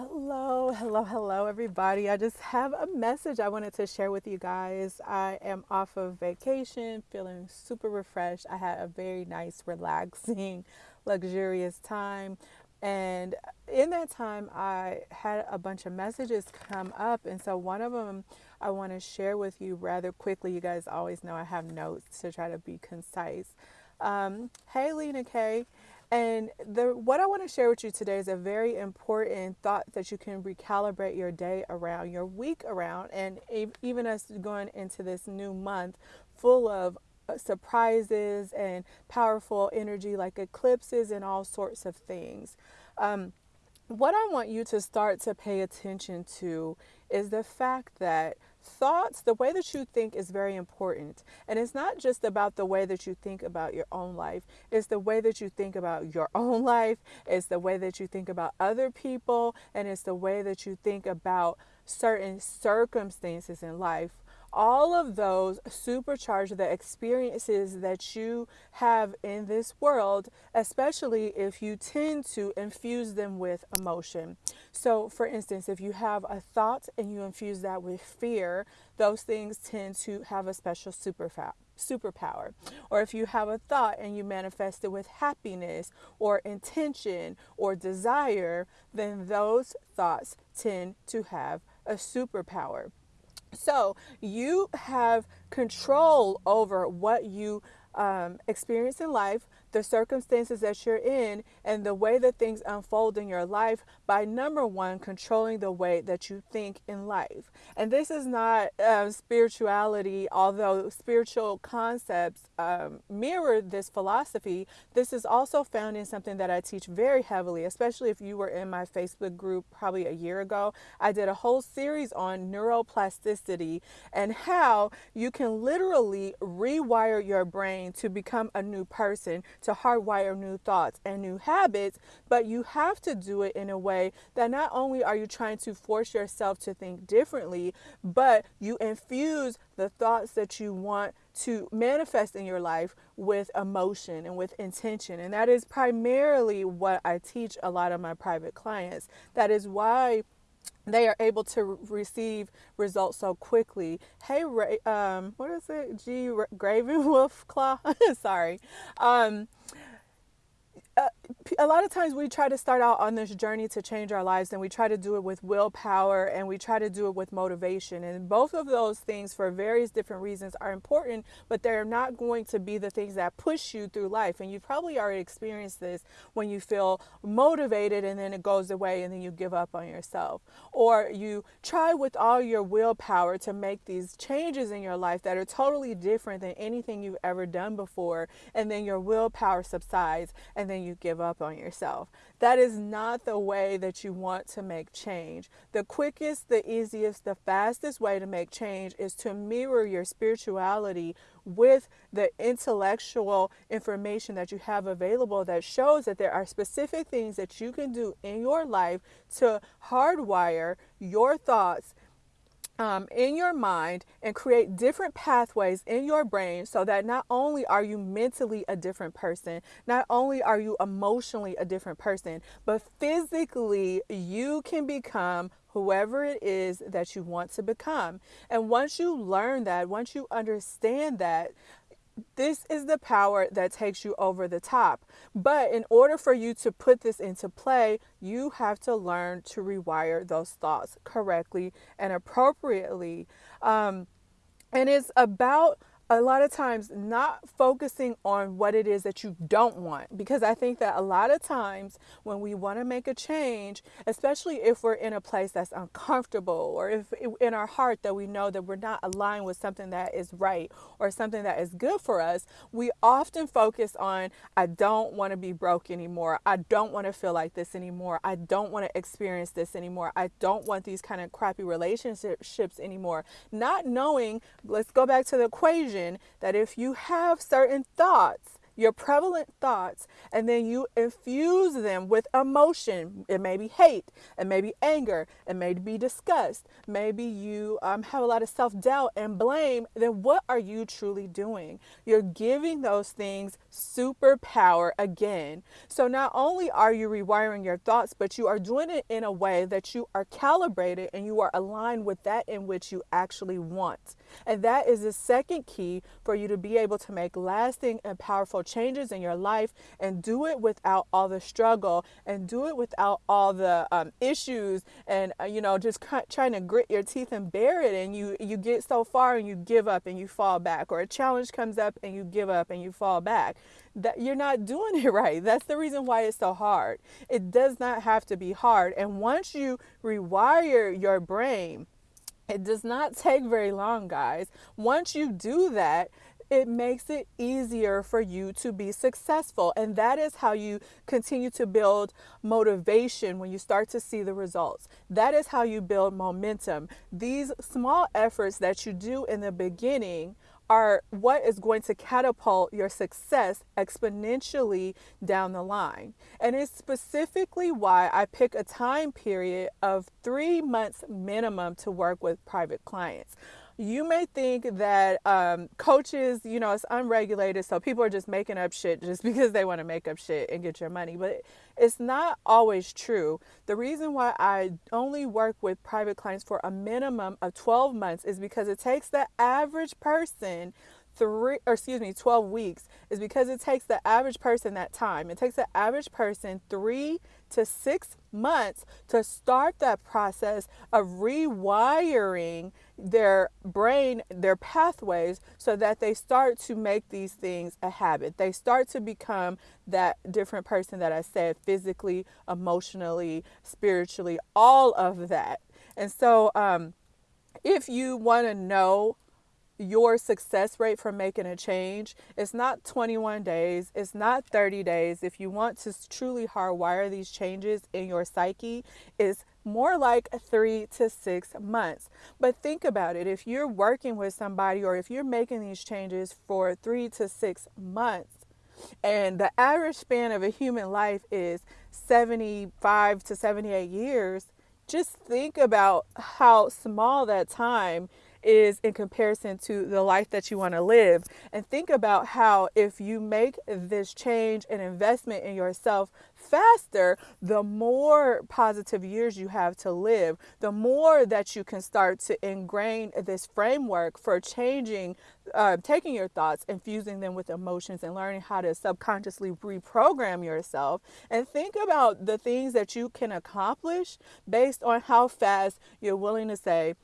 Hello, hello, hello, everybody. I just have a message I wanted to share with you guys. I am off of vacation, feeling super refreshed. I had a very nice, relaxing, luxurious time. And in that time, I had a bunch of messages come up. And so, one of them I want to share with you rather quickly. You guys always know I have notes to try to be concise. Um, hey, Lena K. And the what I want to share with you today is a very important thought that you can recalibrate your day around, your week around, and even as going into this new month full of uh, surprises and powerful energy like eclipses and all sorts of things. Um, what I want you to start to pay attention to is the fact that thoughts, the way that you think is very important. And it's not just about the way that you think about your own life, it's the way that you think about your own life, it's the way that you think about other people, and it's the way that you think about certain circumstances in life all of those supercharge the experiences that you have in this world, especially if you tend to infuse them with emotion. So, for instance, if you have a thought and you infuse that with fear, those things tend to have a special superpower superpower. Or if you have a thought and you manifest it with happiness or intention or desire, then those thoughts tend to have a superpower. So you have control over what you um, experience in life, the circumstances that you're in, and the way that things unfold in your life by number one, controlling the way that you think in life. And this is not uh, spirituality, although spiritual concepts um, mirror this philosophy. This is also found in something that I teach very heavily, especially if you were in my Facebook group probably a year ago. I did a whole series on neuroplasticity and how you can literally rewire your brain to become a new person to hardwire new thoughts and new habits, but you have to do it in a way that not only are you trying to force yourself to think differently, but you infuse the thoughts that you want to manifest in your life with emotion and with intention. And that is primarily what I teach a lot of my private clients. That is why they are able to receive results so quickly. Hey, Ray, um, what is it? G. Graven Wolf Claw. Sorry. Um, uh, a lot of times we try to start out on this journey to change our lives and we try to do it with willpower and we try to do it with motivation. And both of those things for various different reasons are important but they're not going to be the things that push you through life. And you've probably already experienced this when you feel motivated and then it goes away and then you give up on yourself. Or you try with all your willpower to make these changes in your life that are totally different than anything you've ever done before and then your willpower subsides and then you give up on yourself. That is not the way that you want to make change. The quickest, the easiest, the fastest way to make change is to mirror your spirituality with the intellectual information that you have available that shows that there are specific things that you can do in your life to hardwire your thoughts um, in your mind and create different pathways in your brain so that not only are you mentally a different person, not only are you emotionally a different person, but physically you can become whoever it is that you want to become. And once you learn that, once you understand that, this is the power that takes you over the top. But in order for you to put this into play, you have to learn to rewire those thoughts correctly and appropriately. Um, and it's about a lot of times not focusing on what it is that you don't want because I think that a lot of times when we want to make a change, especially if we're in a place that's uncomfortable or if in our heart that we know that we're not aligned with something that is right or something that is good for us, we often focus on I don't want to be broke anymore. I don't want to feel like this anymore. I don't want to experience this anymore. I don't want these kind of crappy relationships anymore. Not knowing, let's go back to the equation that if you have certain thoughts your prevalent thoughts, and then you infuse them with emotion. It may be hate, it may be anger, it may be disgust, maybe you um, have a lot of self doubt and blame. Then what are you truly doing? You're giving those things superpower again. So not only are you rewiring your thoughts, but you are doing it in a way that you are calibrated and you are aligned with that in which you actually want. And that is the second key for you to be able to make lasting and powerful changes in your life and do it without all the struggle and do it without all the um, issues and, uh, you know, just trying to grit your teeth and bear it. And you, you get so far and you give up and you fall back, or a challenge comes up and you give up and you fall back that you're not doing it right. That's the reason why it's so hard. It does not have to be hard. And once you rewire your brain, it does not take very long, guys. Once you do that, it makes it easier for you to be successful. And that is how you continue to build motivation when you start to see the results. That is how you build momentum. These small efforts that you do in the beginning are what is going to catapult your success exponentially down the line. And it's specifically why I pick a time period of three months minimum to work with private clients you may think that um, coaches, you know, it's unregulated, so people are just making up shit just because they want to make up shit and get your money. But it's not always true. The reason why I only work with private clients for a minimum of 12 months is because it takes the average person three or excuse me 12 weeks is because it takes the average person that time it takes the average person three to six months to start that process of rewiring their brain, their pathways, so that they start to make these things a habit. They start to become that different person that I said physically, emotionally, spiritually, all of that. And so, um, if you want to know your success rate for making a change. It's not 21 days, it's not 30 days. If you want to truly hardwire these changes in your psyche, it's more like three to six months. But think about it if you're working with somebody or if you're making these changes for three to six months, and the average span of a human life is 75 to 78 years, just think about how small that time is in comparison to the life that you want to live. And think about how if you make this change and investment in yourself faster, the more positive years you have to live, the more that you can start to ingrain this framework for changing, uh, taking your thoughts, infusing them with emotions, and learning how to subconsciously reprogram yourself. And think about the things that you can accomplish based on how fast you're willing to say,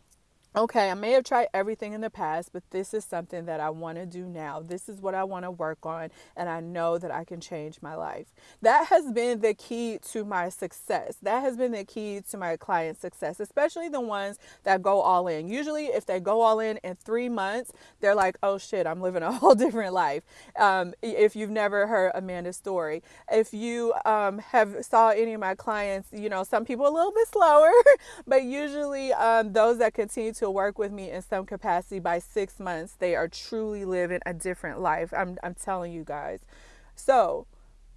okay, I may have tried everything in the past, but this is something that I want to do now. This is what I want to work on, and I know that I can change my life. That has been the key to my success. That has been the key to my client success, especially the ones that go all in. Usually, if they go all in in three months, they're like, oh shit, I'm living a whole different life. Um, if you've never heard Amanda's story, if you um, have saw any of my clients, you know, some people a little bit slower, but usually um, those that continue to to work with me in some capacity by six months, they are truly living a different life. I'm, I'm telling you guys. So,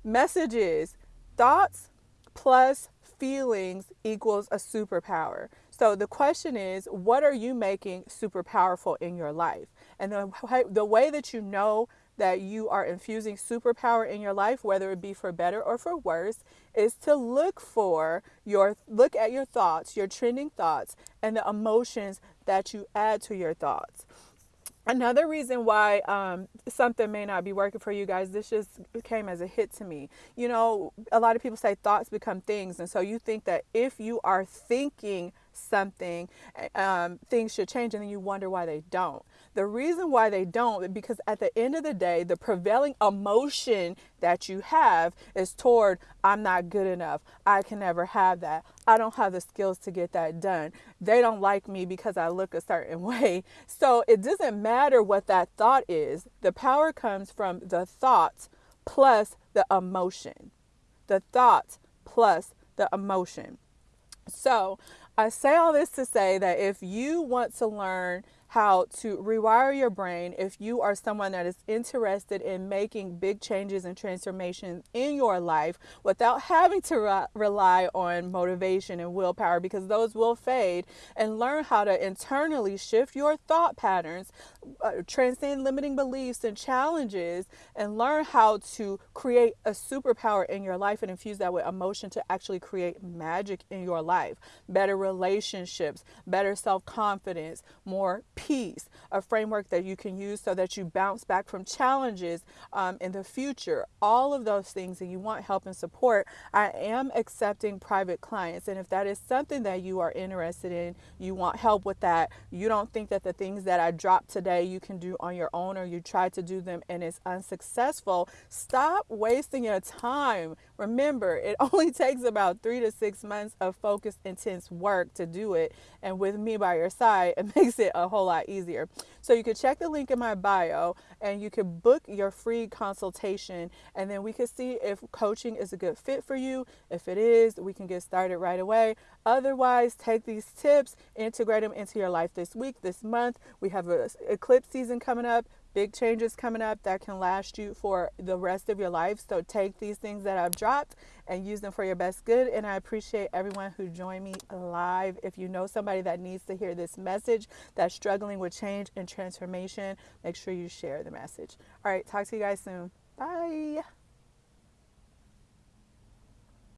messages, thoughts plus feelings equals a superpower. So the question is, what are you making super powerful in your life? And the, the way that you know that you are infusing superpower in your life, whether it be for better or for worse, is to look for your look at your thoughts, your trending thoughts, and the emotions that you add to your thoughts. Another reason why um, something may not be working for you guys, this just came as a hit to me. You know, a lot of people say thoughts become things. And so you think that if you are thinking something, um, things should change, and then you wonder why they don't. The reason why they don't because at the end of the day, the prevailing emotion that you have is toward I'm not good enough. I can never have that. I don't have the skills to get that done. They don't like me because I look a certain way. So it doesn't matter what that thought is. The power comes from the thought plus the emotion. The thought plus the emotion. So I say all this to say that if you want to learn how to rewire your brain if you are someone that is interested in making big changes and transformations in your life without having to re- rely on motivation and willpower because those will fade and learn how to internally shift your thought patterns uh, transcend limiting beliefs and challenges and learn how to create a superpower in your life and infuse that with emotion to actually create magic in your life. Better relationships better self-confidence more peace, a framework that you can use so that you bounce back from challenges um, in the future, all of those things, and you want help and support, I am accepting private clients. And if that is something that you are interested in, you want help with that, you don't think that the things that I dropped today you can do on your own or you try to do them and it's unsuccessful, stop wasting your time. Remember, it only takes about three to six months of focused, intense work to do it. And with me by your side, it makes it a whole lot easier. So you can check the link in my bio and you can book your free consultation and then we can see if coaching is a good fit for you. If it is, we can get started right away. Otherwise, take these tips, integrate them into your life this week, this month. We have a eclipse season coming up big changes coming up that can last you for the rest of your life. So take these things that I've dropped and use them for your best good. And I appreciate everyone who joined me live. If you know somebody that needs to hear this message that's struggling with change and transformation, make sure you share the message. All right, talk to you guys soon. Bye.